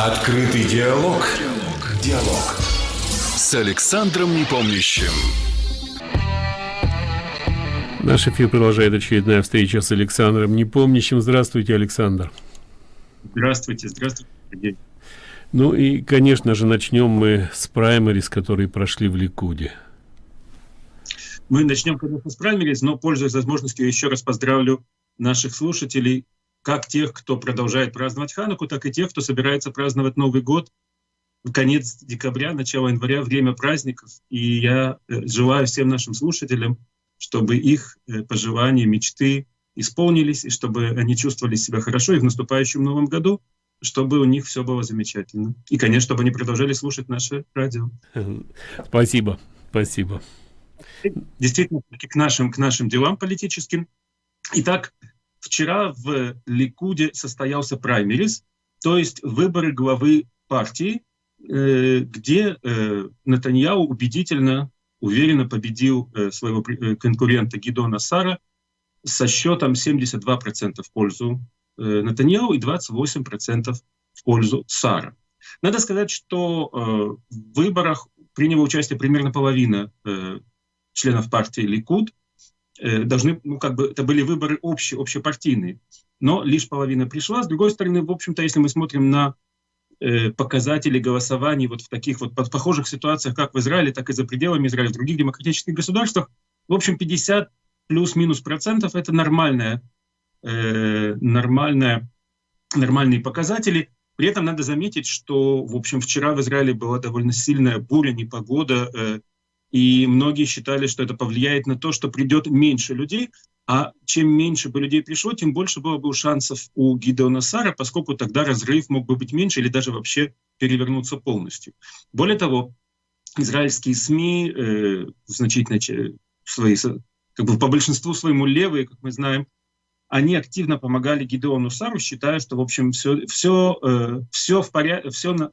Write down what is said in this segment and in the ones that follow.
Открытый диалог. Диалог. Диалог. С Александром Непомнящим. Наш эфир продолжает очередная встреча с Александром Непомнящим. Здравствуйте, Александр. Здравствуйте, здравствуйте, Сергей. Ну и, конечно же, начнем мы с праймерис, которые прошли в Ликуде. Мы начнем, конечно, с праймерис, но, пользуясь возможностью, еще раз поздравлю наших слушателей как тех, кто продолжает праздновать Хануку, так и тех, кто собирается праздновать Новый год. Конец декабря, начало января, время праздников. И я э, желаю всем нашим слушателям, чтобы их э, пожелания, мечты исполнились, и чтобы они чувствовали себя хорошо и в наступающем Новом году, чтобы у них все было замечательно. И, конечно, чтобы они продолжали слушать наше радио. Спасибо, спасибо. Действительно, к нашим, к нашим делам политическим. Итак, Вчера в Ликуде состоялся праймерис, то есть выборы главы партии, э, где э, Натаньяу убедительно, уверенно победил э, своего конкурента Гидона Сара со счетом 72% в пользу Натаньяу и 28% в пользу Сара. Надо сказать, что в выборах приняла участие примерно половина членов партии Ликуд, должны, ну, как бы, это были выборы общие, общепартийные, но лишь половина пришла. С другой стороны, в общем-то, если мы смотрим на э, показатели голосований вот в таких вот похожих ситуациях, как в Израиле, так и за пределами Израиля, в других демократических государствах, в общем, 50 плюс-минус процентов – это нормальная, э, нормальная, нормальные показатели. При этом надо заметить, что, в общем, вчера в Израиле была довольно сильная буря, непогода, э, и многие считали, что это повлияет на то, что придет меньше людей, а чем меньше бы людей пришло, тем больше было бы шансов у Гидеона Сара, поскольку тогда разрыв мог бы быть меньше или даже вообще перевернуться полностью. Более того, израильские СМИ э, значительно свои, как бы по большинству своему левые, как мы знаем, они активно помогали Гидеону Сару, считая, что, в общем, все, все, э, все в порядке, все на,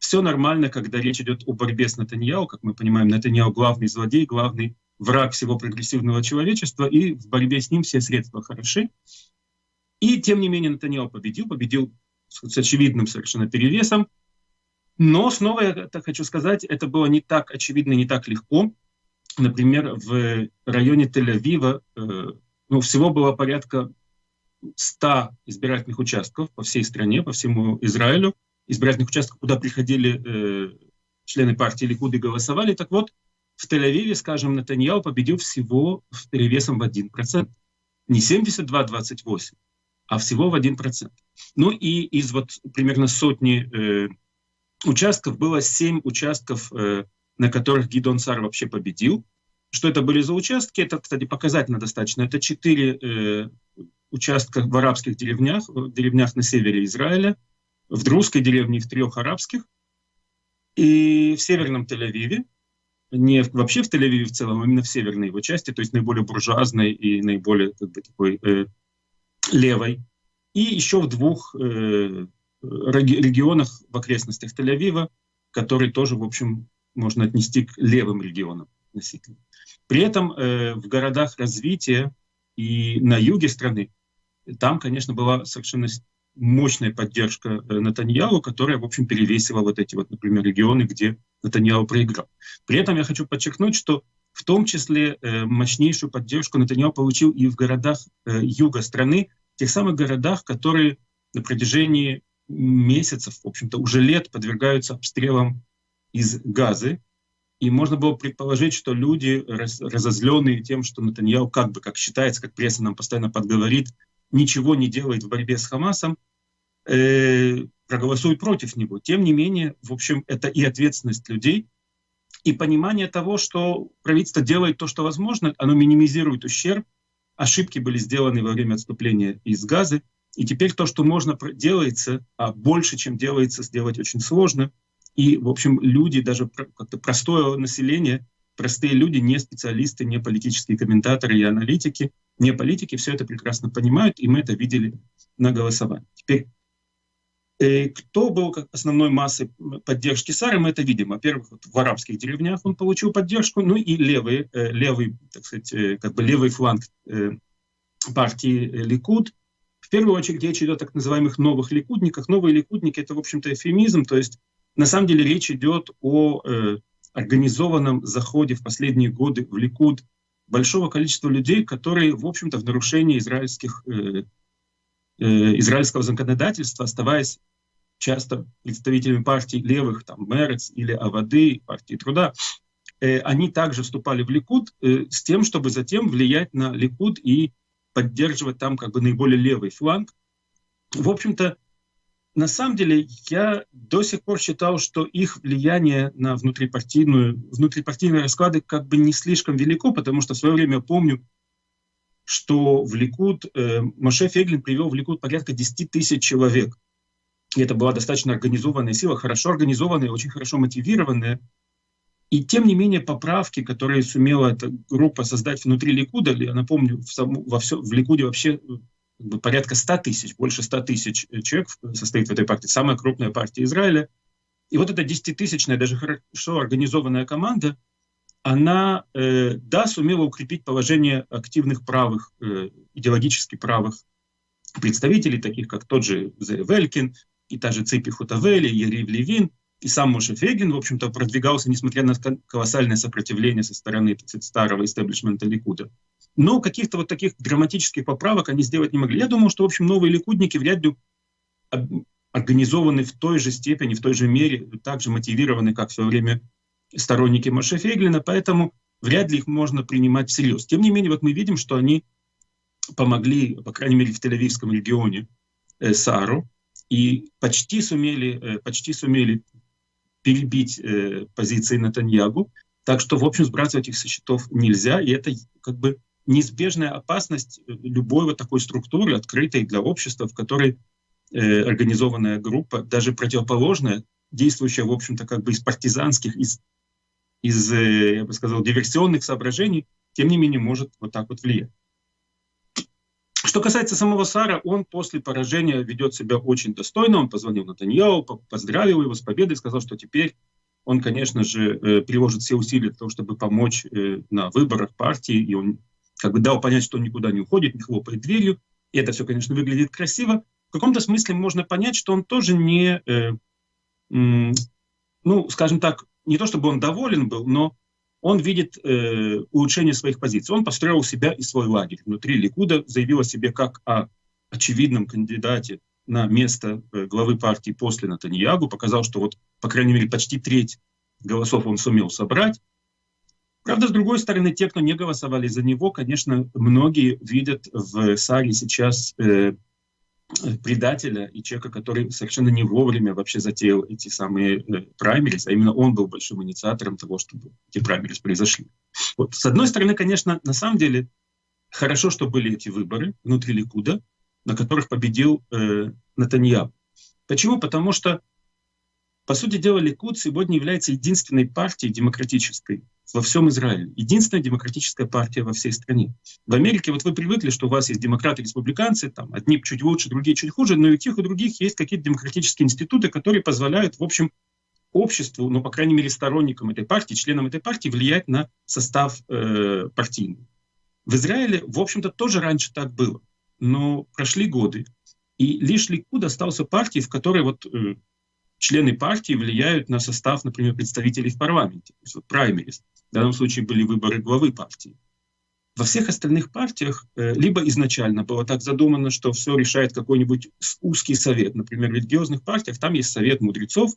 все нормально, когда речь идет о борьбе с Натаньяу. Как мы понимаем, Натаньяу главный злодей, главный враг всего прогрессивного человечества, и в борьбе с ним все средства хороши. И тем не менее Натаньяу победил, победил с очевидным совершенно перевесом. Но снова я так хочу сказать, это было не так очевидно, не так легко. Например, в районе Тель-Авива э, ну, всего было порядка 100 избирательных участков по всей стране, по всему Израилю избирательных участков, куда приходили э, члены партии Ликуд и голосовали. Так вот, в Тель-Авиве, скажем, Натаньяу победил всего в перевесом в 1%. Не 72-28, а всего в 1%. Ну и из вот примерно сотни э, участков было 7 участков, э, на которых Гидон Сар вообще победил. Что это были за участки? Это, кстати, показательно достаточно. Это 4 э, участка в арабских деревнях, в деревнях на севере Израиля – в друзской деревне и в трех арабских, и в северном Тель-Авиве, не вообще в Тель-Авиве в целом, а именно в северной его части, то есть наиболее буржуазной и наиболее как бы, такой э, левой, и еще в двух э, регионах в окрестностях Тель-Авива, которые тоже, в общем, можно отнести к левым регионам относительно. При этом э, в городах развития и на юге страны, там, конечно, была совершенно мощная поддержка э, Натаньяу, которая, в общем, перевесила вот эти вот, например, регионы, где Натаньяу проиграл. При этом я хочу подчеркнуть, что в том числе э, мощнейшую поддержку Натаньяу получил и в городах э, юга страны, тех самых городах, которые на протяжении месяцев, в общем-то, уже лет подвергаются обстрелам из газы. И можно было предположить, что люди, раз, разозленные тем, что Натаньяу, как бы, как считается, как пресса нам постоянно подговорит, ничего не делает в борьбе с Хамасом, э, проголосуют против него. Тем не менее, в общем, это и ответственность людей, и понимание того, что правительство делает то, что возможно, оно минимизирует ущерб, ошибки были сделаны во время отступления из Газы, и теперь то, что можно, делается, а больше, чем делается, сделать очень сложно. И, в общем, люди, даже как-то простое население, простые люди, не специалисты, не политические комментаторы и аналитики, не политики, все это прекрасно понимают, и мы это видели на голосовании. Теперь кто был основной массой поддержки Сары, мы это видим. Во-первых, вот в арабских деревнях он получил поддержку, ну и левый, э, левый, так сказать, э, как бы левый фланг партии Ликуд, первую очередь речь идет о так называемых новых ликудниках. Новые ликудники — это, в общем-то, эфемизм, то есть на самом деле речь идет о э, организованном заходе в последние годы в Ликуд большого количества людей, которые, в общем-то, в нарушении израильских, э, э, израильского законодательства, оставаясь часто представителями партий левых, там, Мерец или Авады, партии труда, э, они также вступали в Ликуд э, с тем, чтобы затем влиять на Ликуд и поддерживать там как бы наиболее левый фланг. В общем-то, на самом деле я до сих пор считал, что их влияние на внутрипартийную, внутрипартийные расклады как бы не слишком велико, потому что в свое время помню, что в Ликуд, э, Моше Феглин привел в Ликуд порядка 10 тысяч человек. И это была достаточно организованная сила, хорошо организованная, очень хорошо мотивированная. И тем не менее поправки, которые сумела эта группа создать внутри Ликуда, я напомню, в, саму, во все, в Ликуде вообще порядка 100 тысяч, больше 100 тысяч человек состоит в этой партии, самая крупная партия Израиля. И вот эта десятитысячная, даже хорошо организованная команда, она, э, да, сумела укрепить положение активных правых, э, идеологически правых представителей, таких как тот же Велькин, и та же Ципи Хутавели, Ерив Левин, и сам Моше Фегин, в общем-то, продвигался, несмотря на колоссальное сопротивление со стороны старого истеблишмента Ликуда. Но каких-то вот таких драматических поправок они сделать не могли. Я думаю, что, в общем, новые ликудники вряд ли организованы в той же степени, в той же мере, так же мотивированы, как в свое время сторонники Моше Фейглина, поэтому вряд ли их можно принимать всерьез. Тем не менее, вот мы видим, что они помогли, по крайней мере, в Тель-Авивском регионе э, Сару, и почти сумели, э, почти сумели перебить э, позиции Натаньягу. Так что, в общем, сбрасывать их со счетов нельзя, и это как бы неизбежная опасность э, любой вот такой структуры, открытой для общества, в которой э, организованная группа, даже противоположная, действующая, в общем-то, как бы из партизанских, из, из, я бы сказал, диверсионных соображений, тем не менее может вот так вот влиять. Что касается самого Сара, он после поражения ведет себя очень достойно. Он позвонил Натаньяу, поздравил его с победой, сказал, что теперь он, конечно же, э, приложит все усилия для того, чтобы помочь э, на выборах партии, и он как бы дал понять, что он никуда не уходит, не хлопает дверью. И это все, конечно, выглядит красиво. В каком-то смысле можно понять, что он тоже не, э, ну, скажем так, не то чтобы он доволен был, но он видит э, улучшение своих позиций. Он построил себя и свой лагерь. Внутри Ликуда заявил о себе как о очевидном кандидате на место э, главы партии после Натаньягу, показал, что вот, по крайней мере, почти треть голосов он сумел собрать. Правда, с другой стороны, те, кто не голосовали за него, конечно, многие видят в Саре сейчас э, предателя и человека, который совершенно не вовремя вообще затеял эти самые э, праймерис, а именно он был большим инициатором того, чтобы эти праймерис произошли. Вот, с одной стороны, конечно, на самом деле хорошо, что были эти выборы внутри Ликуда, на которых победил э, Натаньяу. Почему? Потому что, по сути дела, Ликуд сегодня является единственной партией демократической, во всем Израиле. Единственная демократическая партия во всей стране. В Америке вот вы привыкли, что у вас есть демократы, республиканцы, там одни чуть лучше, другие чуть хуже, но и у тех, и других есть какие-то демократические институты, которые позволяют, в общем, обществу, ну, по крайней мере, сторонникам этой партии, членам этой партии влиять на состав э, партийный. В Израиле, в общем-то, тоже раньше так было. Но прошли годы, и лишь Ликуд остался партией, в которой вот э, члены партии влияют на состав, например, представителей в парламенте, есть вот праймерис. В данном случае были выборы главы партии. Во всех остальных партиях э, либо изначально было так задумано, что все решает какой-нибудь узкий совет. Например, в религиозных партиях там есть совет мудрецов,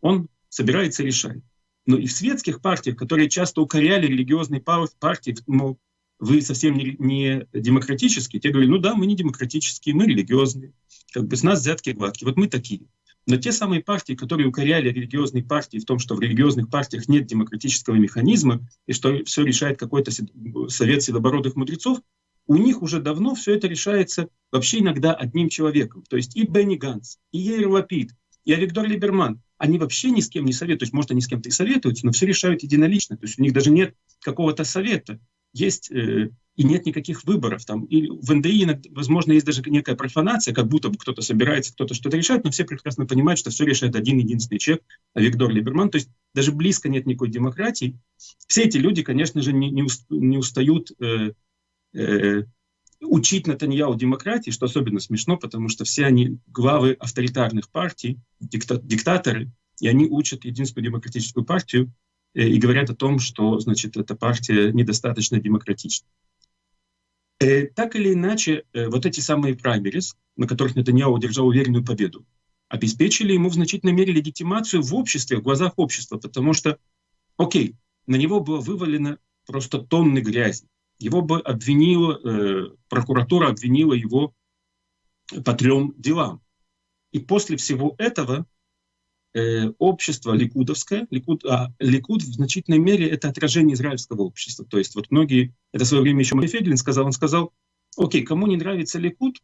он собирается и решает. Но и в светских партиях, которые часто укоряли религиозные партии, мол, вы совсем не, не демократические, те говорили, ну да, мы не демократические, мы религиозные, как бы с нас взятки гладкие, вот мы такие. Но те самые партии, которые укоряли религиозные партии в том, что в религиозных партиях нет демократического механизма и что все решает какой-то совет седобородых мудрецов, у них уже давно все это решается вообще иногда одним человеком. То есть и Бенни Ганс, и Ейр Лапид, и Авигдор Либерман, они вообще ни с кем не советуют. То есть, может, они с кем-то и советуются, но все решают единолично. То есть у них даже нет какого-то совета. Есть э, и нет никаких выборов. Там, и в НДИ, возможно, есть даже некая профанация, как будто бы кто-то собирается, кто-то что-то решает, но все прекрасно понимают, что все решает один единственный человек, Виктор Либерман. То есть даже близко нет никакой демократии. Все эти люди, конечно же, не, не, устают э, э, учить Натаньяу демократии, что особенно смешно, потому что все они главы авторитарных партий, дикта диктаторы, и они учат единственную демократическую партию э, и говорят о том, что значит, эта партия недостаточно демократична. Э, так или иначе, э, вот эти самые праймерис, на которых Натаньяу одержал уверенную победу, обеспечили ему в значительной мере легитимацию в обществе, в глазах общества, потому что, окей, на него было вывалено просто тонны грязи. Его бы обвинила, э, прокуратура обвинила его по трем делам. И после всего этого э, общество ликудовское, ликуд, а ликуд в значительной мере это отражение израильского общества. То есть вот многие, это в свое время еще Феглин сказал, он сказал, окей, кому не нравится ликуд,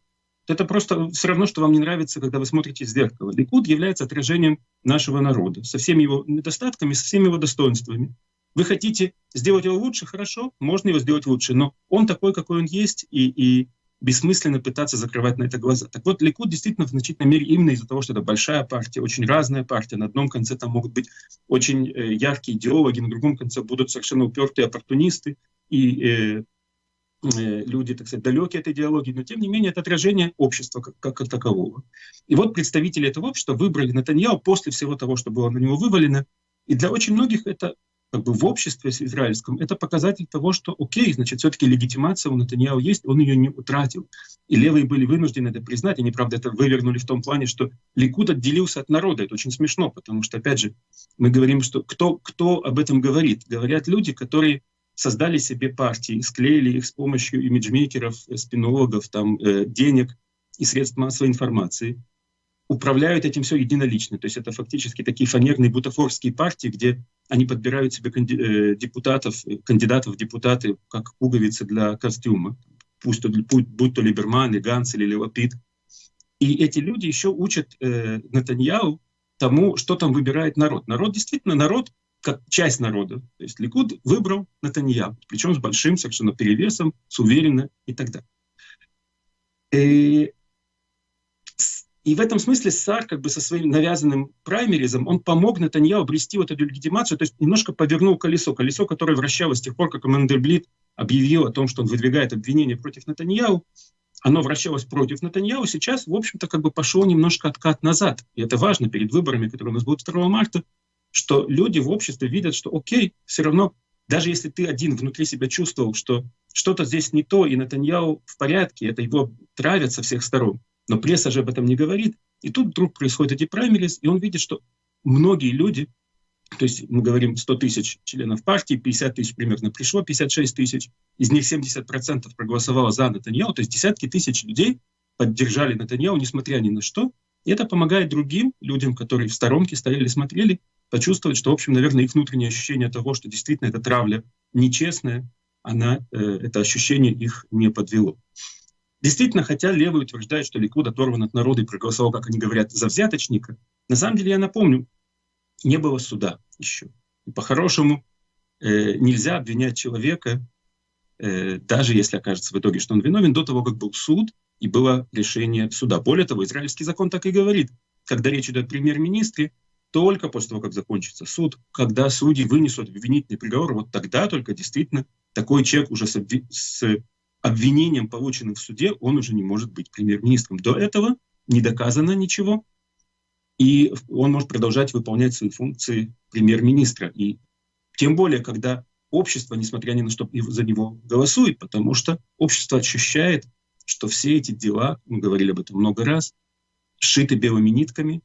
это просто все равно, что вам не нравится, когда вы смотрите в зеркало. Ликуд является отражением нашего народа, со всеми его недостатками, со всеми его достоинствами. Вы хотите сделать его лучше, хорошо, можно его сделать лучше, но он такой, какой он есть, и, и бессмысленно пытаться закрывать на это глаза. Так вот, Ликуд действительно в значительной мере именно из-за того, что это большая партия, очень разная партия. На одном конце там могут быть очень э, яркие идеологи, на другом конце будут совершенно упертые оппортунисты и э, э, люди, так сказать, далекие от идеологии, но тем не менее это отражение общества как, как, как такового. И вот представители этого общества выбрали Натаньяу после всего того, что было на него вывалено, и для очень многих это как бы в обществе израильском, это показатель того, что окей, значит, все-таки легитимация у Натаньяу есть, он ее не утратил. И левые были вынуждены это признать. Они, правда, это вывернули в том плане, что Ликуд отделился от народа. Это очень смешно, потому что, опять же, мы говорим, что кто, кто об этом говорит? Говорят люди, которые создали себе партии, склеили их с помощью имиджмейкеров, спинологов, там, э, денег и средств массовой информации управляют этим все единолично. То есть это фактически такие фанерные бутафорские партии, где они подбирают себе э, депутатов, кандидатов в депутаты как пуговицы для костюма, пусть то, будь то Либерман, и Ганс или Левопит. И эти люди еще учат э, Натаньяу тому, что там выбирает народ. Народ действительно, народ, как часть народа. То есть Ликуд выбрал Натаньяу, причем с большим совершенно перевесом, с уверенно и так далее. И и в этом смысле Сар как бы со своим навязанным праймеризом, он помог Натаньяу обрести вот эту легитимацию, то есть немножко повернул колесо, колесо, которое вращалось с тех пор, как Мандельблит объявил о том, что он выдвигает обвинение против Натаньяу, оно вращалось против Натаньяу, сейчас, в общем-то, как бы пошел немножко откат назад. И это важно перед выборами, которые у нас будут 2 марта, что люди в обществе видят, что окей, все равно, даже если ты один внутри себя чувствовал, что что-то здесь не то, и Натаньяу в порядке, это его травят со всех сторон, но пресса же об этом не говорит. И тут вдруг происходят эти праймерис, и он видит, что многие люди, то есть мы говорим 100 тысяч членов партии, 50 тысяч примерно пришло, 56 тысяч, из них 70% проголосовало за Натаньяу, то есть десятки тысяч людей поддержали Натаньяу, несмотря ни на что. И это помогает другим людям, которые в сторонке стояли, смотрели, почувствовать, что, в общем, наверное, их внутреннее ощущение того, что действительно эта травля нечестная, она, э, это ощущение их не подвело. Действительно, хотя левые утверждают, что Ликуд оторван от народа и проголосовал, как они говорят, за взяточника, на самом деле, я напомню, не было суда еще. И по-хорошему э, нельзя обвинять человека, э, даже если окажется в итоге, что он виновен, до того, как был суд и было решение суда. Более того, израильский закон так и говорит, когда речь идет о премьер-министре, только после того, как закончится суд, когда судьи вынесут обвинительный приговор, вот тогда только действительно такой человек уже с, с обвинением, полученным в суде, он уже не может быть премьер-министром. До этого не доказано ничего, и он может продолжать выполнять свои функции премьер-министра. И тем более, когда общество, несмотря ни на что, за него голосует, потому что общество ощущает, что все эти дела, мы говорили об этом много раз, сшиты белыми нитками,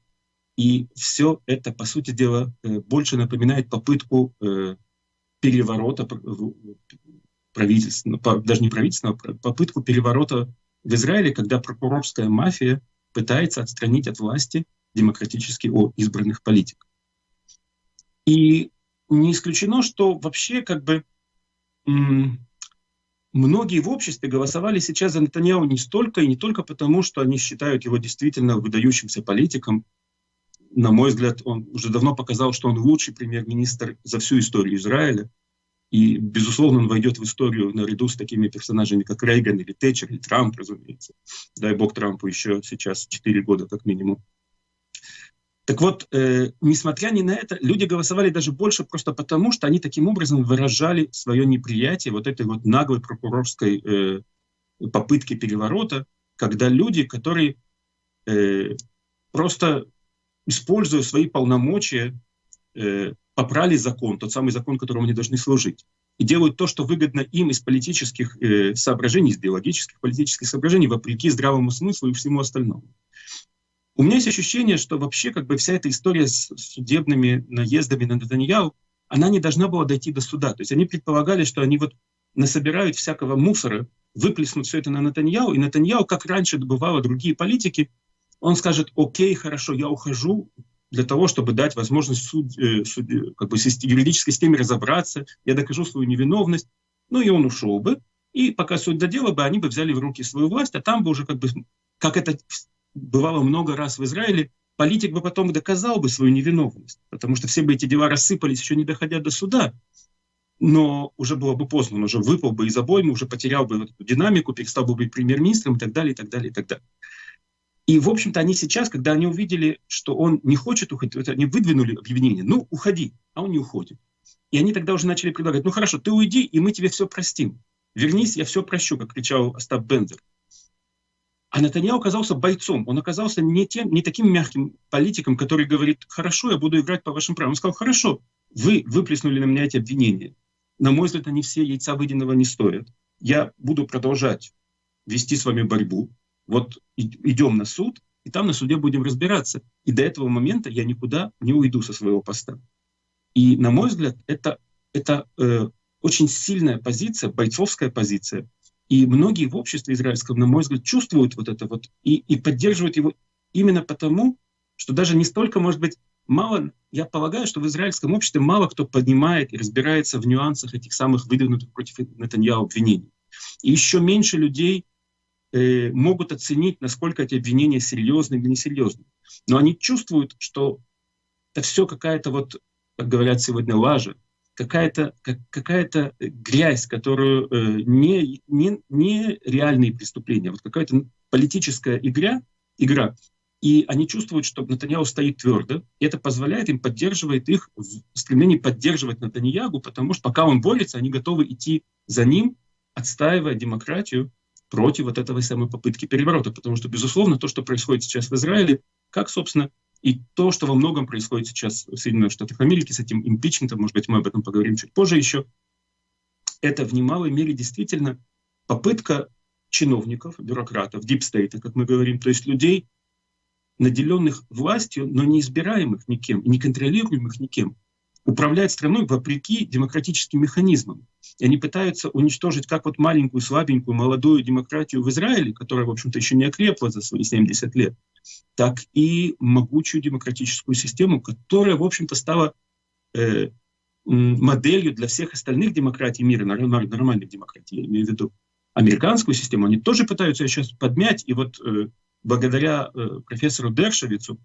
и все это, по сути дела, э, больше напоминает попытку э, переворота правительственного, даже не правительственного, а попытку переворота в Израиле, когда прокурорская мафия пытается отстранить от власти демократически избранных политиков. И не исключено, что вообще как бы многие в обществе голосовали сейчас за Натаньяу не столько и не только потому, что они считают его действительно выдающимся политиком. На мой взгляд, он уже давно показал, что он лучший премьер-министр за всю историю Израиля. И, безусловно, он войдет в историю наряду с такими персонажами, как Рейган или Тэтчер, или Трамп, разумеется. Дай бог Трампу еще сейчас 4 года как минимум. Так вот, э, несмотря ни на это, люди голосовали даже больше просто потому, что они таким образом выражали свое неприятие вот этой вот наглой прокурорской э, попытки переворота, когда люди, которые э, просто используя свои полномочия, э, попрали закон, тот самый закон, которому они должны служить, и делают то, что выгодно им из политических э, соображений, из биологических политических соображений, вопреки здравому смыслу и всему остальному. У меня есть ощущение, что вообще как бы вся эта история с судебными наездами на Натаньяу, она не должна была дойти до суда. То есть они предполагали, что они вот насобирают всякого мусора, выплеснут все это на Натаньяу, и Натаньяу, как раньше добывало другие политики, он скажет, окей, хорошо, я ухожу для того, чтобы дать возможность суд, э, суд, как бы, юридической системе разобраться, я докажу свою невиновность. Ну и он ушел бы, и пока суд додела бы, они бы взяли в руки свою власть, а там бы уже, как бы, как это бывало много раз в Израиле, политик бы потом доказал бы свою невиновность, потому что все бы эти дела рассыпались, еще не доходя до суда, но уже было бы поздно, он уже выпал бы из обоймы, уже потерял бы эту динамику, перестал бы быть премьер-министром и так далее, и так далее, и так далее. И, в общем-то, они сейчас, когда они увидели, что он не хочет уходить, они выдвинули объявление, ну, уходи, а он не уходит. И они тогда уже начали предлагать, ну хорошо, ты уйди, и мы тебе все простим. Вернись, я все прощу, как кричал Остап Бендер. А Натаньяу оказался бойцом. Он оказался не, тем, не таким мягким политиком, который говорит, хорошо, я буду играть по вашим правилам. Он сказал, хорошо, вы выплеснули на меня эти обвинения. На мой взгляд, они все яйца выеденного не стоят. Я буду продолжать вести с вами борьбу. Вот идем на суд, и там на суде будем разбираться. И до этого момента я никуда не уйду со своего поста. И, на мой взгляд, это, это э, очень сильная позиция, бойцовская позиция. И многие в обществе израильском, на мой взгляд, чувствуют вот это вот и, и поддерживают его именно потому, что даже не столько, может быть, мало, я полагаю, что в израильском обществе мало кто поднимает и разбирается в нюансах этих самых выдвинутых против Натаньяу обвинений. И еще меньше людей э, могут оценить, насколько эти обвинения серьезны или несерьезны. Но они чувствуют, что это все какая-то вот, как говорят сегодня, лажа, какая-то как, какая грязь, которую э, не, не, не реальные преступления, вот какая-то политическая игра, игра, и они чувствуют, что Натаньяу стоит твердо, и это позволяет им, поддерживает их в стремлении поддерживать Натаньягу, потому что пока он борется, они готовы идти за ним, отстаивая демократию против вот этой самой попытки переворота. Потому что, безусловно, то, что происходит сейчас в Израиле, как, собственно, и то, что во многом происходит сейчас в Соединенных Штатах Америки с этим импичментом, может быть, мы об этом поговорим чуть позже еще, это в немалой мере действительно попытка чиновников, бюрократов, дипстейта, как мы говорим, то есть людей, наделенных властью, но не избираемых никем, не контролируемых никем, управляют страной вопреки демократическим механизмам. И они пытаются уничтожить как вот маленькую, слабенькую, молодую демократию в Израиле, которая, в общем-то, еще не окрепла за свои 70 лет, так и могучую демократическую систему, которая, в общем-то, стала э, моделью для всех остальных демократий мира, нормальных демократий, я имею в виду американскую систему, они тоже пытаются сейчас подмять, и вот э, благодаря э, профессору Дершевицу,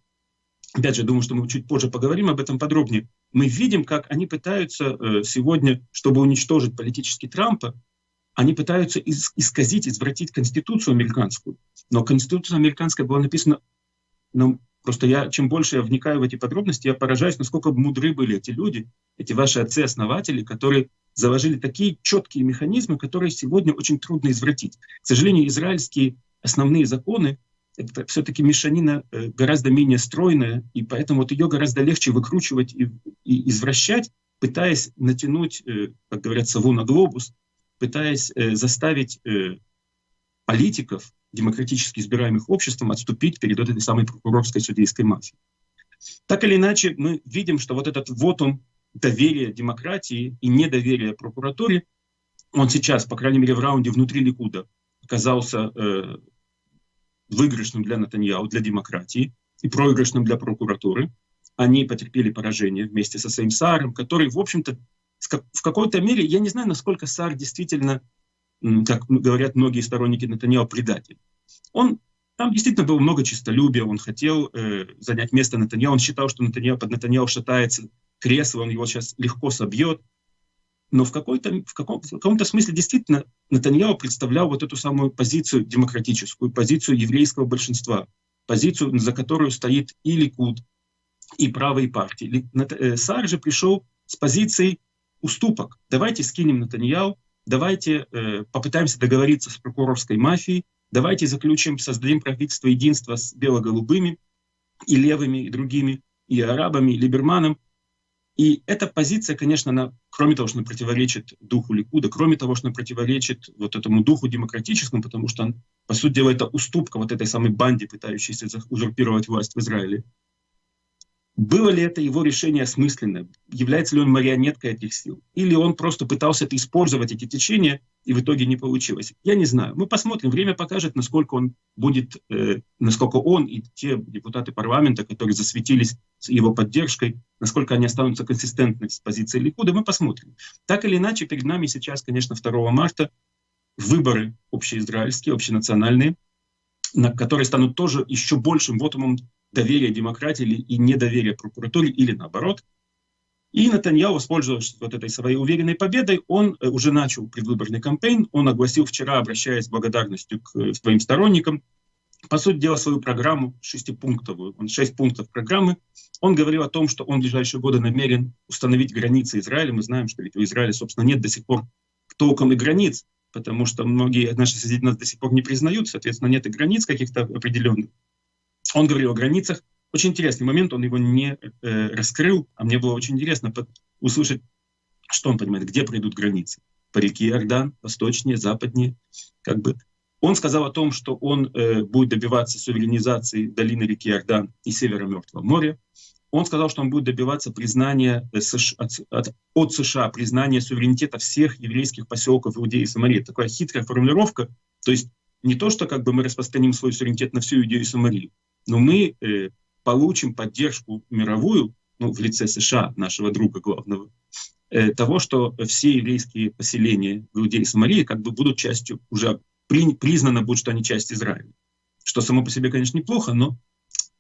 опять же, думаю, что мы чуть позже поговорим об этом подробнее, мы видим, как они пытаются э, сегодня, чтобы уничтожить политически Трампа, они пытаются исказить, извратить Конституцию американскую. Но Конституция американская была написана, ну, просто я, чем больше я вникаю в эти подробности, я поражаюсь, насколько мудры были эти люди, эти ваши отцы-основатели, которые заложили такие четкие механизмы, которые сегодня очень трудно извратить. К сожалению, израильские основные законы, все-таки мешанина э, гораздо менее стройная, и поэтому вот ее гораздо легче выкручивать и, и извращать, пытаясь натянуть, э, как говорят, сову на глобус, пытаясь э, заставить политиков, демократически избираемых обществом, отступить перед этой самой прокурорской судейской мафией. Так или иначе, мы видим, что вот этот вот он доверие демократии и недоверие прокуратуре, он сейчас, по крайней мере, в раунде внутри Ликуда оказался выигрышным для Натаньяу, для демократии и проигрышным для прокуратуры. Они потерпели поражение вместе со своим Саром, который, в общем-то, в какой-то мере, я не знаю, насколько Сар действительно, как говорят многие сторонники Натаньяу, предатель. Он там действительно было много честолюбия, он хотел э, занять место Натаньяу, он считал, что Натаньяу, под Натаньяу шатается кресло, он его сейчас легко собьет. Но в, какой-то, в, каком, в каком-то смысле действительно Натаньяу представлял вот эту самую позицию демократическую, позицию еврейского большинства, позицию, за которую стоит и Ликуд, и правые партии. Э, Сар же пришел с позицией уступок. Давайте скинем Натаньяу, давайте э, попытаемся договориться с прокурорской мафией, давайте заключим, создадим правительство единства с бело-голубыми и левыми, и другими, и арабами, и либерманом. И эта позиция, конечно, она, кроме того, что она противоречит духу Ликуда, кроме того, что она противоречит вот этому духу демократическому, потому что, по сути дела, это уступка вот этой самой банде, пытающейся узурпировать власть в Израиле. Было ли это его решение осмысленное? Является ли он марионеткой этих сил? Или он просто пытался это использовать, эти течения, и в итоге не получилось? Я не знаю. Мы посмотрим. Время покажет, насколько он будет, э, насколько он и те депутаты парламента, которые засветились с его поддержкой, насколько они останутся консистентны с позицией Ликуда, мы посмотрим. Так или иначе, перед нами сейчас, конечно, 2 марта выборы общеизраильские, общенациональные, на которые станут тоже еще большим вотумом доверие демократии и недоверие прокуратуре, или наоборот. И Натаньяу, воспользовавшись вот этой своей уверенной победой, он э, уже начал предвыборный кампейн, он огласил вчера, обращаясь с благодарностью к э, своим сторонникам, по сути дела, свою программу шестипунктовую, он шесть пунктов программы. Он говорил о том, что он в ближайшие годы намерен установить границы Израиля. Мы знаем, что ведь у Израиля, собственно, нет до сих пор толком и границ, потому что многие наши соседи нас до сих пор не признают, соответственно, нет и границ каких-то определенных. Он говорил о границах. Очень интересный момент, он его не э, раскрыл, а мне было очень интересно под, услышать, что он понимает, где пройдут границы. По реке Иордан, восточнее, западнее. Как бы. Он сказал о том, что он э, будет добиваться суверенизации долины реки Иордан и севера Мертвого моря. Он сказал, что он будет добиваться признания э, США, от, от, от США, признания суверенитета всех еврейских поселков Иудеи и Самарии. Такая хитрая формулировка. То есть не то, что как бы мы распространим свой суверенитет на всю Иудею и Самарию, но мы э, получим поддержку мировую, ну, в лице США, нашего друга главного, э, того, что все еврейские поселения в Иудее и Самарии как бы будут частью, уже при, признано будет, что они часть Израиля. Что само по себе, конечно, неплохо, но,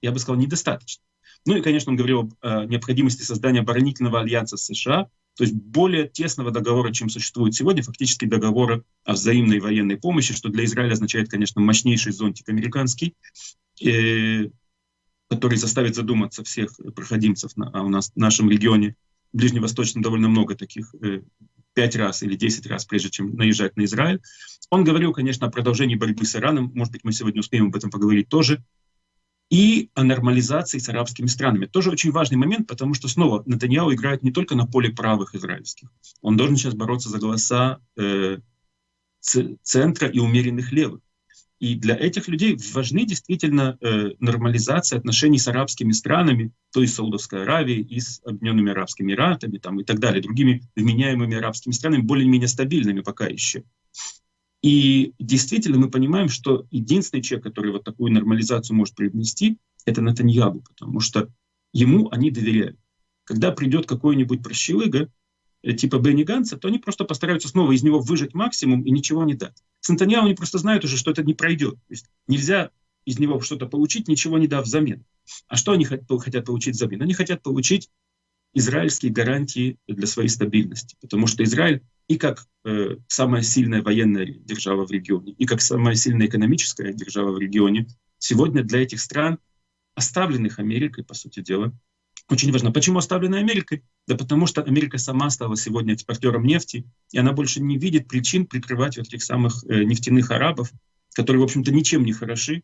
я бы сказал, недостаточно. Ну и, конечно, он говорил об э, необходимости создания оборонительного альянса США, то есть более тесного договора, чем существует сегодня, фактически договора о взаимной военной помощи, что для Израиля означает, конечно, мощнейший зонтик американский, который заставит задуматься всех проходимцев на, а у нас в нашем регионе, ближневосточном довольно много таких, э, пять раз или десять раз, прежде чем наезжать на Израиль. Он говорил, конечно, о продолжении борьбы с Ираном, может быть, мы сегодня успеем об этом поговорить тоже, и о нормализации с арабскими странами. Тоже очень важный момент, потому что снова Натаньяу играет не только на поле правых израильских. Он должен сейчас бороться за голоса э, центра и умеренных левых. И для этих людей важны действительно э, нормализация отношений с арабскими странами, то есть Саудовской Аравией и с Объединенными Арабскими Эмиратами там, и так далее, другими вменяемыми арабскими странами, более-менее стабильными пока еще. И действительно мы понимаем, что единственный человек, который вот такую нормализацию может привнести, это Натаньягу, потому что ему они доверяют. Когда придет какой-нибудь прощелыга, Э, типа Бенни Ганса, то они просто постараются снова из него выжать максимум и ничего не дать. С Антониао они просто знают уже, что это не пройдет. То есть нельзя из него что-то получить, ничего не дав взамен. А что они хотят получить взамен? Они хотят получить израильские гарантии для своей стабильности. Потому что Израиль и как э, самая сильная военная держава в регионе, и как самая сильная экономическая держава в регионе, сегодня для этих стран, оставленных Америкой, по сути дела, очень важно. Почему оставлена Америкой? Да потому что Америка сама стала сегодня экспортером нефти, и она больше не видит причин прикрывать вот этих самых э, нефтяных арабов, которые, в общем-то, ничем не хороши.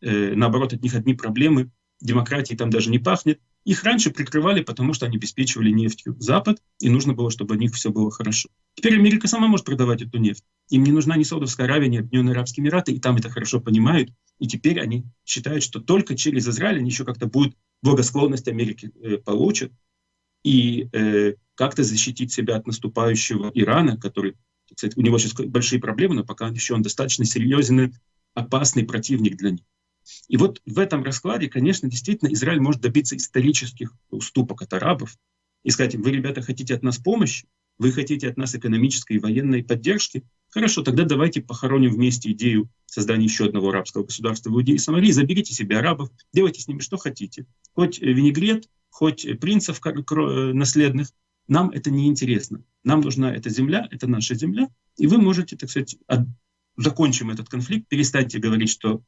Э, наоборот, от них одни проблемы. Демократии там даже не пахнет. Их раньше прикрывали, потому что они обеспечивали нефтью Запад, и нужно было, чтобы у них все было хорошо. Теперь Америка сама может продавать эту нефть. Им не нужна ни Саудовская Аравия, ни Объединенные Арабские Эмираты, и там это хорошо понимают. И теперь они считают, что только через Израиль они еще как-то будут благосклонность Америки э, получат, и э, как-то защитить себя от наступающего Ирана, который, кстати, у него сейчас большие проблемы, но пока еще он достаточно серьезный, опасный противник для них. И вот в этом раскладе, конечно, действительно Израиль может добиться исторических уступок от арабов и сказать им, вы, ребята, хотите от нас помощи, вы хотите от нас экономической и военной поддержки, хорошо, тогда давайте похороним вместе идею создания еще одного арабского государства в Иудее и Самарии, заберите себе арабов, делайте с ними что хотите. Хоть винегрет, хоть принцев наследных, нам это не интересно. Нам нужна эта земля, это наша земля, и вы можете, так сказать, от... закончим этот конфликт, перестаньте говорить, что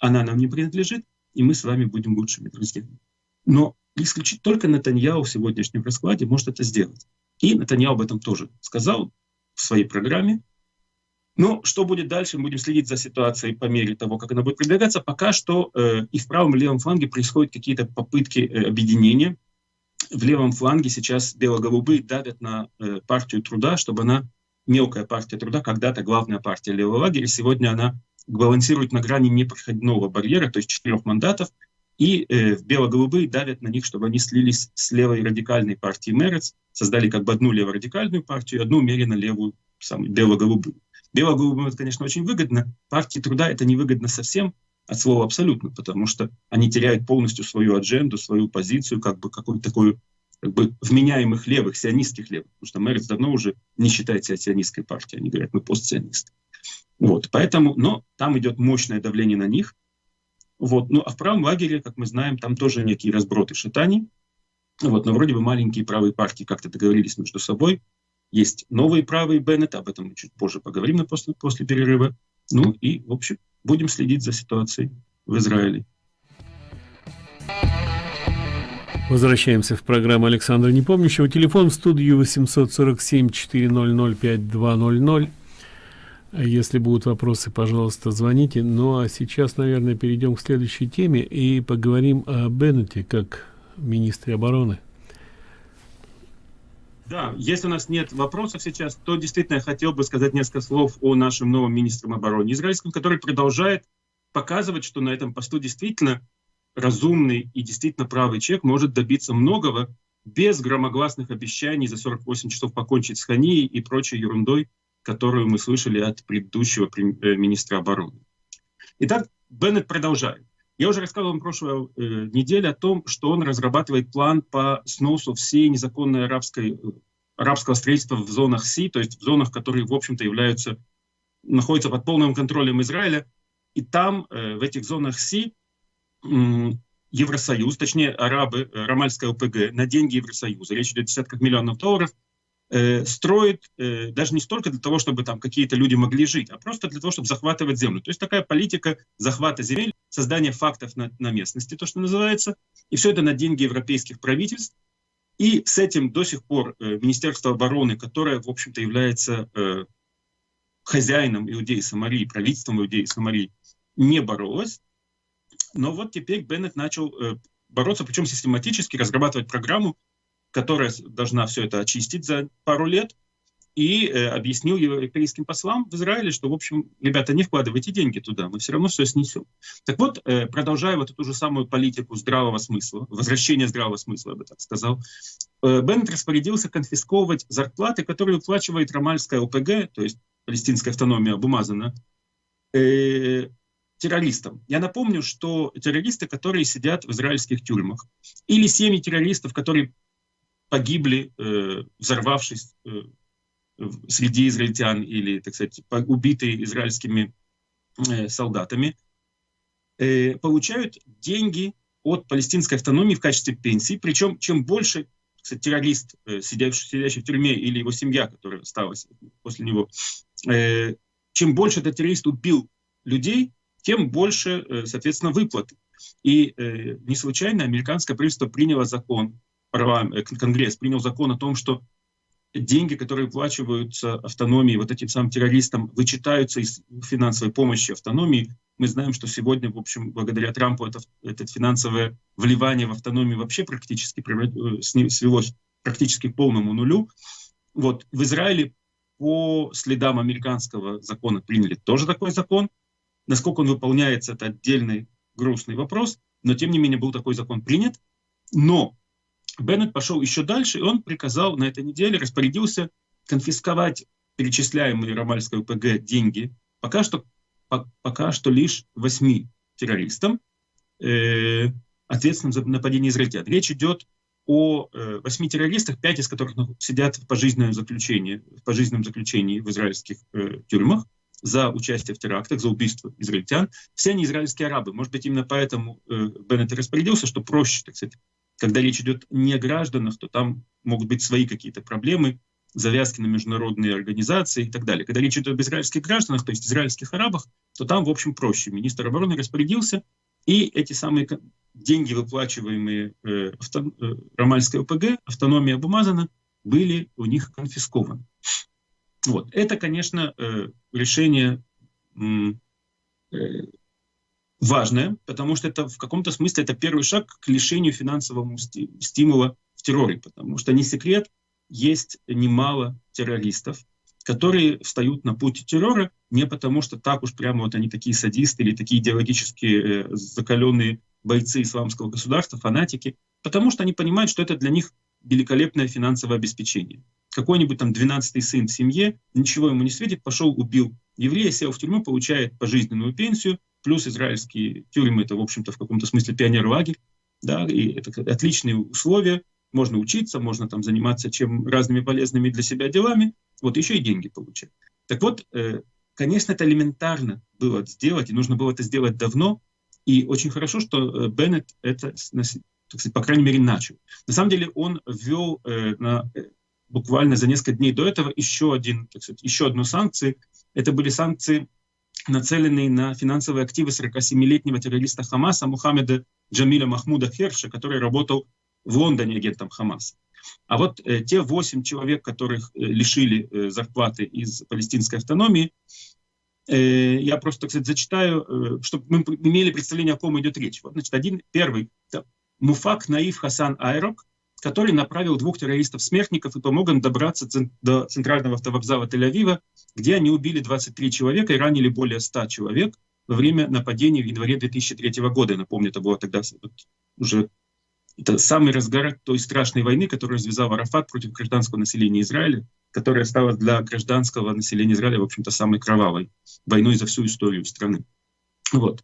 она нам не принадлежит, и мы с вами будем лучшими друзьями. Но исключить только Натаньяу в сегодняшнем раскладе может это сделать. И Натаньяу об этом тоже сказал. в своей программе. Но что будет дальше, мы будем следить за ситуацией по мере того, как она будет продвигаться. Пока что э, и в правом и левом фланге происходят какие-то попытки э, объединения. В левом фланге сейчас бело-голубые давят на э, партию труда, чтобы она, мелкая партия труда, когда-то главная партия левого лагеря, сегодня она балансирует на грани непроходного барьера, то есть четырех мандатов, и э, бело-голубые давят на них, чтобы они слились с левой радикальной партией Мерец, создали как бы одну леворадикальную партию и одну умеренно левую, самую бело-голубую. Бело-голубым это, конечно, очень выгодно. Партии труда это невыгодно совсем, от слова абсолютно, потому что они теряют полностью свою адженду, свою позицию, как бы какую-то такую как бы вменяемых левых, сионистских левых, потому что Мерец давно уже не считает себя сионистской партией, они говорят, мы постсионисты. Вот, поэтому, но там идет мощное давление на них. Вот, ну а в правом лагере, как мы знаем, там тоже некие разброты шатаний. Вот, но вроде бы маленькие правые партии как-то договорились между собой, есть новые правые Беннет, об этом мы чуть позже поговорим после, после перерыва. Ну и, в общем, будем следить за ситуацией в Израиле. Возвращаемся в программу Александра Непомнящего. Телефон в студию 847-400-5200. Если будут вопросы, пожалуйста, звоните. Ну а сейчас, наверное, перейдем к следующей теме и поговорим о Беннете как министре обороны. Да, если у нас нет вопросов сейчас, то действительно я хотел бы сказать несколько слов о нашем новом министре обороны израильском, который продолжает показывать, что на этом посту действительно разумный и действительно правый человек может добиться многого без громогласных обещаний за 48 часов покончить с Ханией и прочей ерундой, которую мы слышали от предыдущего э, министра обороны. Итак, Беннет продолжает. Я уже рассказывал вам прошлой э, неделе о том, что он разрабатывает план по сносу всей незаконной арабской, э, арабского строительства в зонах Си, то есть в зонах, которые, в общем-то, являются, находятся под полным контролем Израиля. И там, э, в этих зонах Си, э, Евросоюз, точнее арабы, э, Рамальская ОПГ, на деньги Евросоюза, речь идет о десятках миллионов долларов, э, строит э, даже не столько для того, чтобы там какие-то люди могли жить, а просто для того, чтобы захватывать землю. То есть такая политика захвата земель создание фактов на, на местности, то, что называется, и все это на деньги европейских правительств. И с этим до сих пор э, Министерство обороны, которое, в общем-то, является э, хозяином Иудеи Самарии, правительством Иудеи Самарии, не боролось. Но вот теперь Беннет начал э, бороться, причем систематически разрабатывать программу, которая должна все это очистить за пару лет, и э, объяснил европейским послам в Израиле, что, в общем, ребята, не вкладывайте деньги туда, мы все равно все снесем. Так вот, э, продолжая вот эту же самую политику здравого смысла, возвращения здравого смысла, я бы так сказал, э, Беннет распорядился конфисковывать зарплаты, которые уплачивает Рамальская ОПГ, то есть палестинская автономия Бумазана, э, террористам. Я напомню, что террористы, которые сидят в израильских тюрьмах, или семьи террористов, которые погибли, э, взорвавшись э, среди израильтян или, так сказать, убитые израильскими э, солдатами, получают деньги от палестинской автономии в качестве пенсии. Причем, чем больше кстати, террорист, сидящий, сидящий в тюрьме, или его семья, которая осталась после него, чем больше этот террорист убил людей, тем больше, соответственно, выплаты. И не случайно американское правительство приняло закон, Конгресс принял закон о том, что деньги, которые выплачиваются автономии, вот этим самым террористам, вычитаются из финансовой помощи автономии. Мы знаем, что сегодня, в общем, благодаря Трампу это, это финансовое вливание в автономию вообще практически э, свелось практически к полному нулю. Вот в Израиле по следам американского закона приняли тоже такой закон. Насколько он выполняется, это отдельный грустный вопрос, но тем не менее был такой закон принят. Но Беннет пошел еще дальше, и он приказал на этой неделе, распорядился конфисковать перечисляемые Рамальской УПГ деньги пока что, по, пока что лишь восьми террористам, э, ответственным за нападение израильтян. Речь идет о э, восьми террористах, пять из которых сидят в пожизненном заключении, в пожизненном заключении в израильских э, тюрьмах за участие в терактах, за убийство израильтян. Все они израильские арабы. Может быть, именно поэтому э, Беннет распорядился, что проще, так сказать, когда речь идет не о гражданах, то там могут быть свои какие-то проблемы, завязки на международные организации и так далее. Когда речь идет об израильских гражданах, то есть израильских арабах, то там, в общем, проще. Министр обороны распорядился, и эти самые деньги, выплачиваемые э, авто, э, Рамальской ОПГ, автономия Бумазана, были у них конфискованы. Вот. Это, конечно, решение важное, потому что это в каком-то смысле это первый шаг к лишению финансового стимула в терроре, потому что не секрет, есть немало террористов, которые встают на путь террора не потому, что так уж прямо вот они такие садисты или такие идеологически э, закаленные бойцы исламского государства, фанатики, потому что они понимают, что это для них великолепное финансовое обеспечение. Какой-нибудь там 12-й сын в семье, ничего ему не светит, пошел, убил еврея, сел в тюрьму, получает пожизненную пенсию, плюс израильские тюрьмы, это, в общем-то, в каком-то смысле пионер-лагерь, да, и это отличные условия, можно учиться, можно там заниматься чем разными полезными для себя делами, вот еще и деньги получать. Так вот, э, конечно, это элементарно было сделать, и нужно было это сделать давно, и очень хорошо, что э, Беннет это, так сказать, по крайней мере, начал. На самом деле он ввел э, на, буквально за несколько дней до этого еще, один, так сказать, еще одну санкцию. Это были санкции, нацеленные на финансовые активы 47-летнего террориста Хамаса Мухаммеда Джамиля Махмуда Херша, который работал в Лондоне агентом Хамаса. А вот э, те восемь человек, которых э, лишили э, зарплаты из палестинской автономии, э, я просто, сказать, зачитаю, э, чтобы мы имели представление, о ком идет речь. Вот, значит, один, первый, Муфак Наив Хасан Айрок, который направил двух террористов-смертников и помог им добраться до центрального автовокзала Тель-Авива, где они убили 23 человека и ранили более 100 человек во время нападения в январе 2003 года. Напомню, это было тогда уже это самый разгар той страшной войны, которую развязал Арафат против гражданского населения Израиля, которая стала для гражданского населения Израиля, в общем-то, самой кровавой войной за всю историю страны. Вот.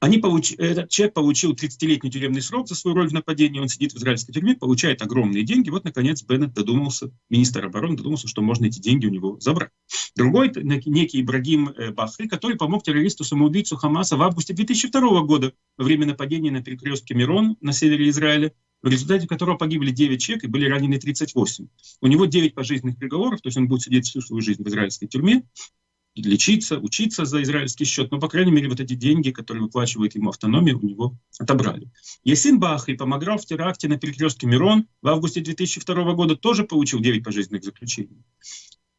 Они получ... Этот человек получил 30-летний тюремный срок за свою роль в нападении, он сидит в израильской тюрьме, получает огромные деньги. Вот, наконец, Беннет додумался, министр обороны додумался, что можно эти деньги у него забрать. Другой, некий Ибрагим э, Бахри, который помог террористу-самоубийцу Хамаса в августе 2002 года во время нападения на перекрестке Мирон на севере Израиля, в результате которого погибли 9 человек и были ранены 38. У него 9 пожизненных приговоров, то есть он будет сидеть всю свою жизнь в израильской тюрьме лечиться, учиться за израильский счет, но, по крайней мере, вот эти деньги, которые выплачивает ему автономия, у него отобрали. Ясин Бахри помогал в теракте на перекрестке Мирон в августе 2002 года, тоже получил 9 пожизненных заключений.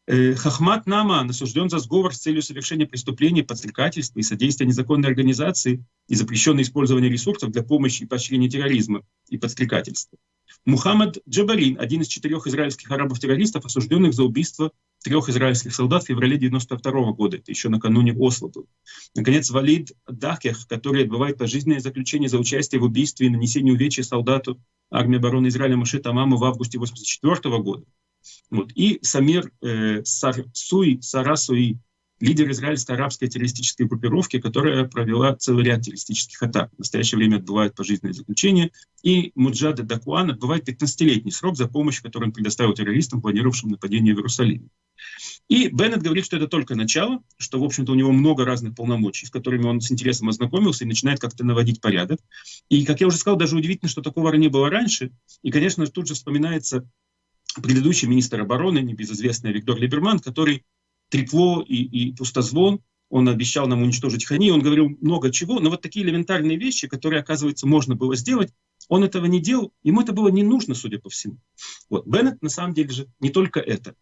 Э, Хахмат Наман осужден за сговор с целью совершения преступлений, подстрекательства и содействия незаконной организации и запрещенное использование ресурсов для помощи и поощрения терроризма и подстрекательства. Мухаммад Джабарин, один из четырех израильских арабов-террористов, осужденных за убийство трех израильских солдат в феврале 92 года. Это еще накануне Осло был. Наконец, Валид Дахех, который отбывает пожизненное заключение за участие в убийстве и нанесении увечья солдату армии обороны Израиля Маше Тамаму в августе 84 года. Вот. И Самир э, Сарсуи, Сарасуи, лидер израильско-арабской террористической группировки, которая провела целый ряд террористических атак. В настоящее время отбывает пожизненное заключение. И Муджада Дакуан отбывает 15-летний срок за помощь, которую он предоставил террористам, планировавшим нападение в Иерусалиме. И Беннет говорит, что это только начало, что, в общем-то, у него много разных полномочий, с которыми он с интересом ознакомился и начинает как-то наводить порядок. И, как я уже сказал, даже удивительно, что такого не было раньше. И, конечно, тут же вспоминается предыдущий министр обороны, небезызвестный Виктор Либерман, который трекло и, и пустозвон, он обещал нам уничтожить Хани, он говорил много чего, но вот такие элементарные вещи, которые, оказывается, можно было сделать, он этого не делал, ему это было не нужно, судя по всему. Вот. Беннет, на самом деле же, не только это.